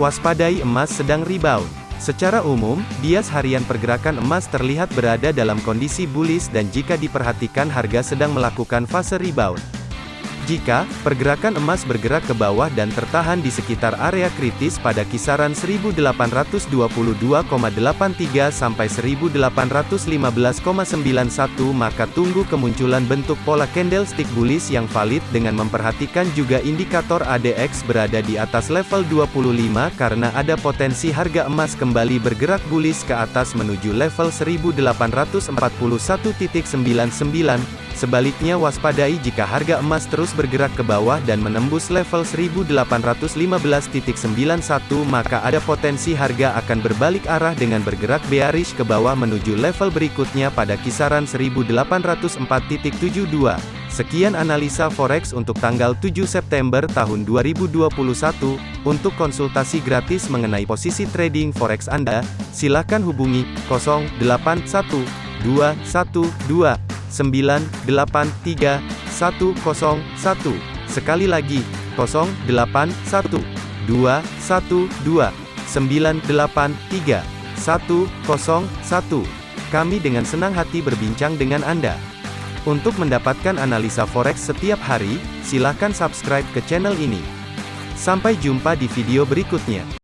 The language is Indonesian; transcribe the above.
Waspadai emas sedang rebound. Secara umum, bias harian pergerakan emas terlihat berada dalam kondisi bullish dan jika diperhatikan harga sedang melakukan fase rebound. Jika pergerakan emas bergerak ke bawah dan tertahan di sekitar area kritis pada kisaran 1822,83 sampai 1815,91 maka tunggu kemunculan bentuk pola candlestick bullish yang valid dengan memperhatikan juga indikator ADX berada di atas level 25 karena ada potensi harga emas kembali bergerak bullish ke atas menuju level 1841.99 Sebaliknya waspadai jika harga emas terus bergerak ke bawah dan menembus level 1815.91 maka ada potensi harga akan berbalik arah dengan bergerak bearish ke bawah menuju level berikutnya pada kisaran 1804.72. Sekian analisa forex untuk tanggal 7 September tahun 2021. Untuk konsultasi gratis mengenai posisi trading forex Anda, silakan hubungi 081212 983 101. Sekali lagi, 081 212 983 101. Kami dengan senang hati berbincang dengan Anda. Untuk mendapatkan analisa forex setiap hari, silakan subscribe ke channel ini. Sampai jumpa di video berikutnya.